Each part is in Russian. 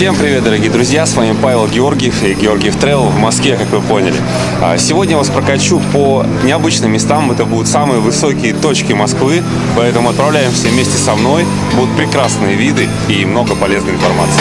Всем привет, дорогие друзья! С вами Павел Георгиев и Георгиев Travel в Москве, как вы поняли. А сегодня я вас прокачу по необычным местам. Это будут самые высокие точки Москвы, поэтому отправляемся вместе со мной. Будут прекрасные виды и много полезной информации.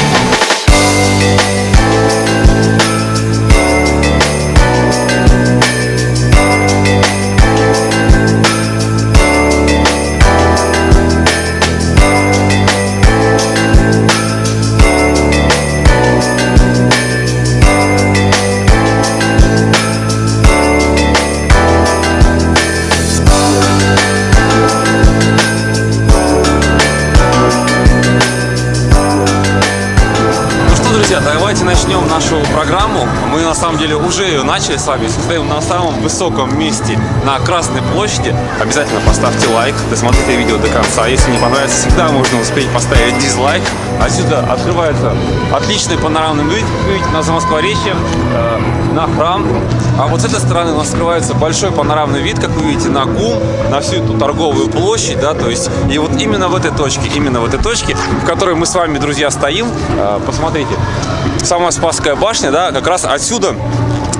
Начнем нашу программу. Мы на самом деле уже ее начали с вами. Стоим на самом высоком месте на Красной площади. Обязательно поставьте лайк, досмотрите видео до конца. Если не понравится, всегда можно успеть поставить дизлайк. Отсюда открывается отличный панорамный вид, вид на Замоскворечье, э, на храм. А вот с этой стороны у нас открывается большой панорамный вид, как вы видите, на ГУМ, на всю эту торговую площадь, да, то есть, и вот именно в этой точке, именно в этой точке, в которой мы с вами, друзья, стоим, э, посмотрите, сама Спасская башня, да, как раз отсюда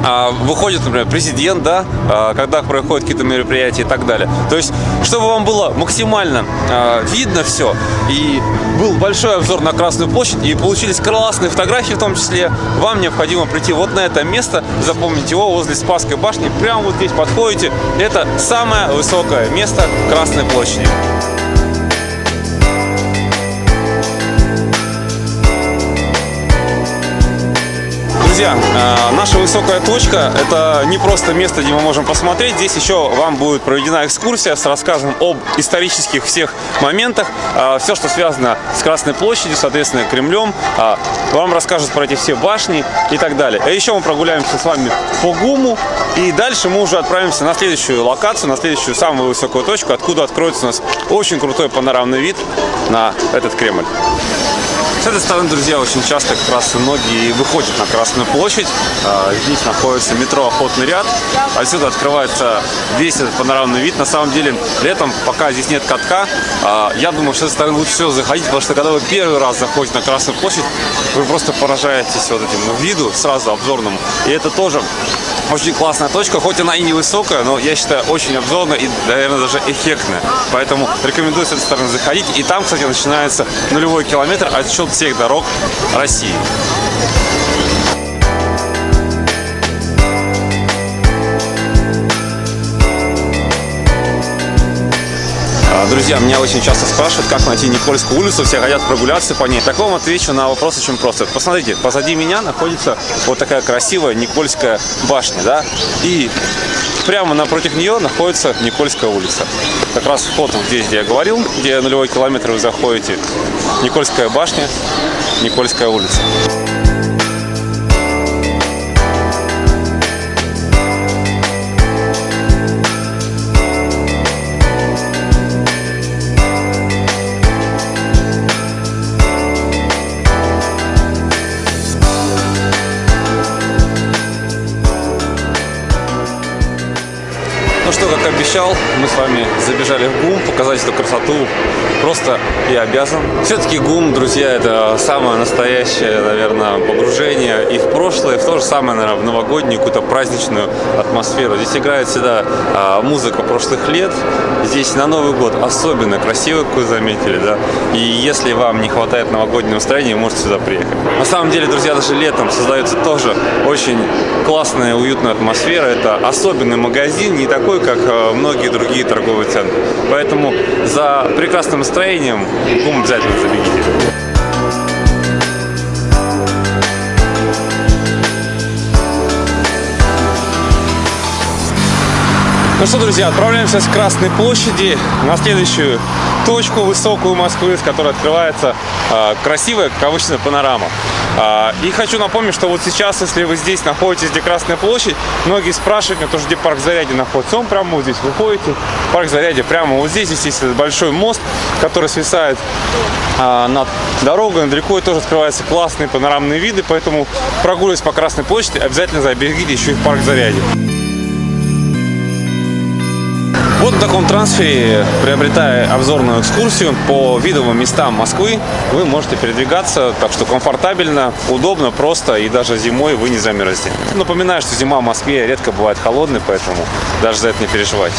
а, выходит, например, президент, да, а, когда проходят какие-то мероприятия и так далее. То есть, чтобы вам было максимально а, видно все, и был большой обзор на Красную площадь, и получились классные фотографии в том числе, вам необходимо прийти вот на это место, запомнить его возле Спасской башни, прямо вот здесь подходите, это самое высокое место Красной площади. Друзья, э, наша высокая точка – это не просто место, где мы можем посмотреть. Здесь еще вам будет проведена экскурсия с рассказом об исторических всех моментах. Э, Все, что связано с Красной площадью, соответственно, Кремлем. Э, вам расскажут про эти все башни и так далее. А еще мы прогуляемся с вами по ГУМу. И дальше мы уже отправимся на следующую локацию, на следующую самую высокую точку, откуда откроется у нас очень крутой панорамный вид на этот Кремль. С этой стороны, друзья, очень часто как раз многие выходят на Красную площадь. А, здесь находится метро «Охотный ряд». Отсюда открывается весь этот панорамный вид. На самом деле, летом, пока здесь нет катка, а, я думаю, что с этой стороны лучше всего заходить, потому что когда вы первый раз заходите на Красную площадь, вы просто поражаетесь вот этим виду сразу обзорному. И это тоже очень классная точка, хоть она и не высокая, но я считаю очень обзорная и, наверное, даже эффектная. Поэтому рекомендую с этой стороны заходить. И там, кстати, начинается нулевой километр отсчет всех дорог России. Друзья, меня очень часто спрашивают, как найти Никольскую улицу, все хотят прогуляться по ней. Так вам отвечу на вопрос очень просто. Посмотрите, позади меня находится вот такая красивая Никольская башня, да, и прямо напротив нее находится Никольская улица. Как раз вход здесь, где я говорил, где нулевой километр вы заходите, Никольская башня, Никольская улица. Обещал, мы с вами забежали в ГУМ, показать эту красоту просто я обязан. Все-таки ГУМ, друзья, это самое настоящее, наверное, погружение и в прошлое, и в то же самое, наверное, в новогоднюю какую-то праздничную атмосферу. Здесь играет всегда а, музыка прошлых лет. Здесь на Новый год особенно красиво, как вы заметили, да. И если вам не хватает новогоднего настроения, можете сюда приехать. На самом деле, друзья, даже летом создается тоже очень классная, уютная атмосфера. Это особенный магазин, не такой, как э, многие другие торговые центры. Поэтому за прекрасным настроением в ГУМ обязательно забегите. Ну что, друзья, отправляемся с Красной площади на следующую точку высокую Москвы, с которой открывается э, красивая, обычно, панорама. Э, и хочу напомнить, что вот сейчас, если вы здесь находитесь, где Красная площадь, многие спрашивают меня тоже, где парк Зарядье находится. Он прямо вот здесь. Выходите, парк Зарядье прямо вот здесь. Здесь есть большой мост, который свисает э, над дорогой, над рекой. Тоже открываются классные панорамные виды, поэтому прогуливаясь по Красной площади, обязательно забегите еще и в парк Зарядье. На таком трансфере, приобретая обзорную экскурсию по видовым местам Москвы, вы можете передвигаться, так что комфортабельно, удобно, просто и даже зимой вы не замерзнете. Напоминаю, что зима в Москве редко бывает холодной, поэтому даже за это не переживайте.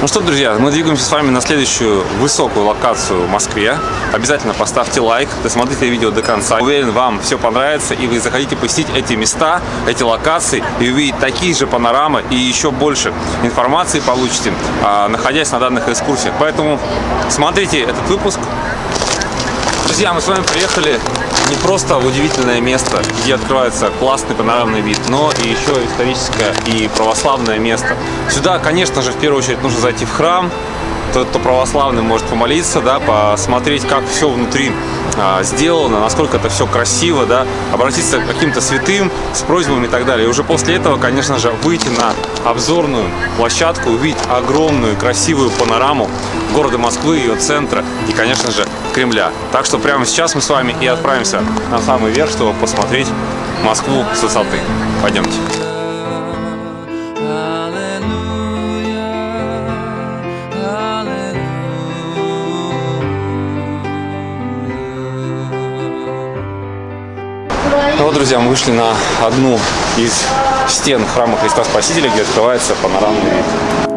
Ну что, друзья, мы двигаемся с вами на следующую высокую локацию в Москве. Обязательно поставьте лайк, досмотрите видео до конца. Уверен, вам все понравится, и вы захотите посетить эти места, эти локации, и увидеть такие же панорамы, и еще больше информации получите, а, находясь на данных экскурсиях. Поэтому смотрите этот выпуск. Друзья, мы с вами приехали не просто удивительное место, где открывается классный панорамный вид, но и еще историческое и православное место. Сюда, конечно же, в первую очередь нужно зайти в храм, тот, кто православный, может помолиться, да, посмотреть, как все внутри а, сделано, насколько это все красиво, да, обратиться к каким-то святым с просьбами и так далее. И уже после этого, конечно же, выйти на обзорную площадку, увидеть огромную красивую панораму города Москвы, ее центра и, конечно же, Кремля. Так что прямо сейчас мы с вами и отправимся на самый верх, чтобы посмотреть Москву с высоты. Пойдемте. Ну вот, друзья, мы вышли на одну из стен храма Христа Спасителя, где открывается панорамный вид.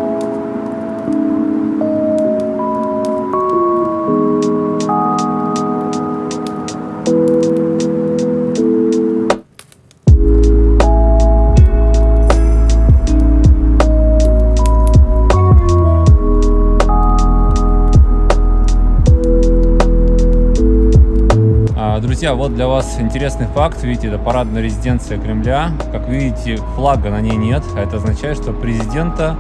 Друзья, вот для вас интересный факт. Видите, это парадная резиденция Кремля. Как видите, флага на ней нет. А это означает, что президента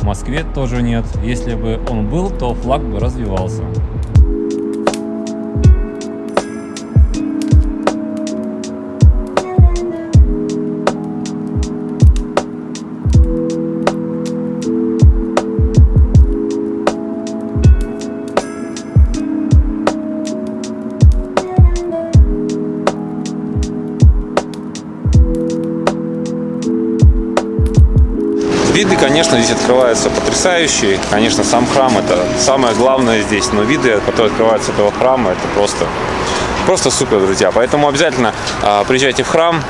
в Москве тоже нет. Если бы он был, то флаг бы развивался. Виды, конечно, здесь открываются потрясающие. Конечно, сам храм это самое главное здесь, но виды, которые открываются этого храма, это просто, просто супер, друзья. Поэтому обязательно э, приезжайте в храм,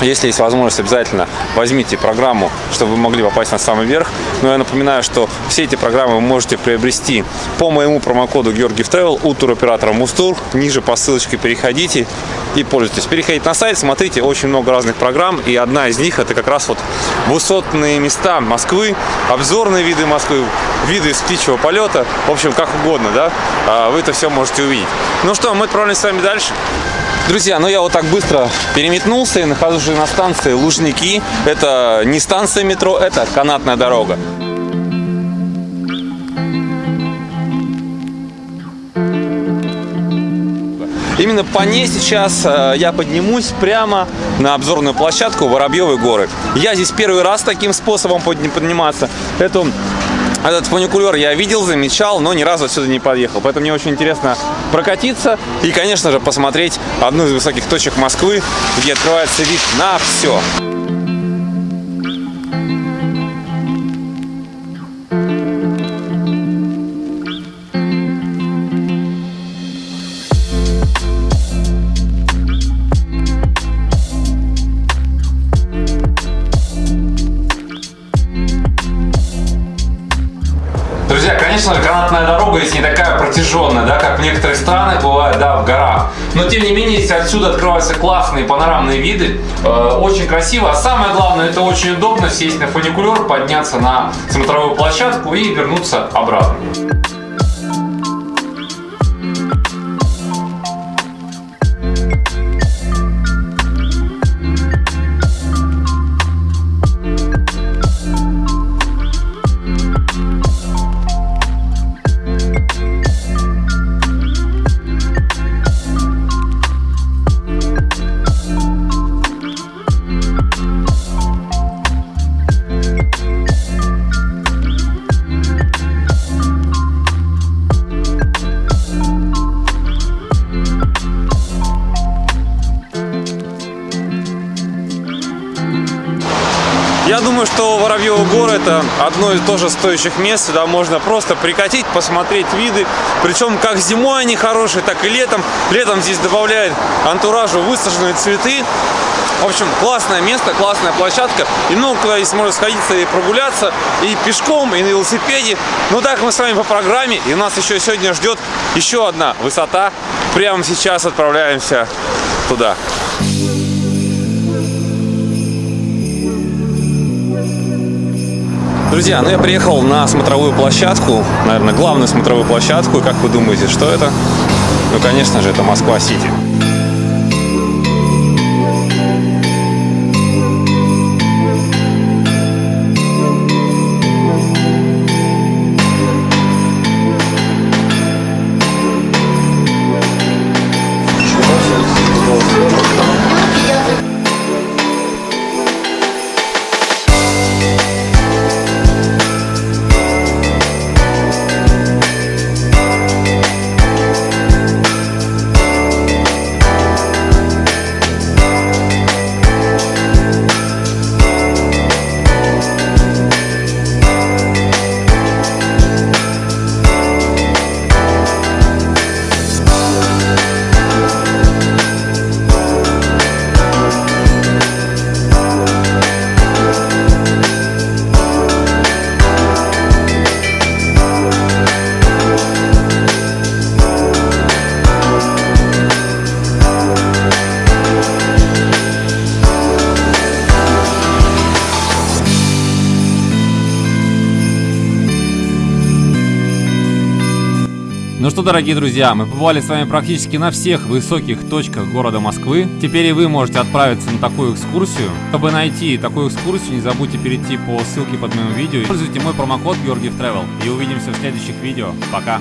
если есть возможность, обязательно возьмите программу, чтобы вы могли попасть на самый верх. Но я напоминаю, что все эти программы вы можете приобрести по моему промокоду Георгиев Travel у туроператора Мустур. Ниже по ссылочке переходите и пользуйтесь. Переходите на сайт, смотрите, очень много разных программ. И одна из них это как раз вот высотные места Москвы, обзорные виды Москвы, виды из птичьего полета. В общем, как угодно, да, а, вы это все можете увидеть. Ну что, мы отправляемся с вами дальше. Друзья, ну я вот так быстро переметнулся и нахожусь на станции Лужники. Это не станция метро, это канатная дорога. Именно по ней сейчас э, я поднимусь прямо на обзорную площадку Воробьевой горы. Я здесь первый раз таким способом подниматься. Эту этот фуникулер я видел, замечал, но ни разу отсюда не подъехал. Поэтому мне очень интересно прокатиться и, конечно же, посмотреть одну из высоких точек Москвы, где открывается вид на все. Здесь не такая протяженная, да, как в некоторых странах бывает, да, в горах. Но, тем не менее, здесь отсюда открываются классные панорамные виды. Э, очень красиво. А самое главное, это очень удобно сесть на фуникулер, подняться на смотровую площадку и вернуться обратно. Горы это одно из тоже стоящих мест. Сюда можно просто прикатить, посмотреть виды. Причем как зимой они хорошие, так и летом. Летом здесь добавляет антуражу высаженные цветы. В общем, классное место, классная площадка. И много куда здесь можно сходиться и прогуляться. И пешком, и на велосипеде. Ну так мы с вами по программе. И нас еще сегодня ждет еще одна высота. Прямо сейчас отправляемся туда. Друзья, ну я приехал на смотровую площадку, наверное, главную смотровую площадку. И как вы думаете, что это? Ну, конечно же, это Москва-Сити. Ну что, дорогие друзья, мы побывали с вами практически на всех высоких точках города Москвы. Теперь и вы можете отправиться на такую экскурсию. Чтобы найти такую экскурсию, не забудьте перейти по ссылке под моим видео. Используйте мой промокод Георгиев Travel. И увидимся в следующих видео. Пока!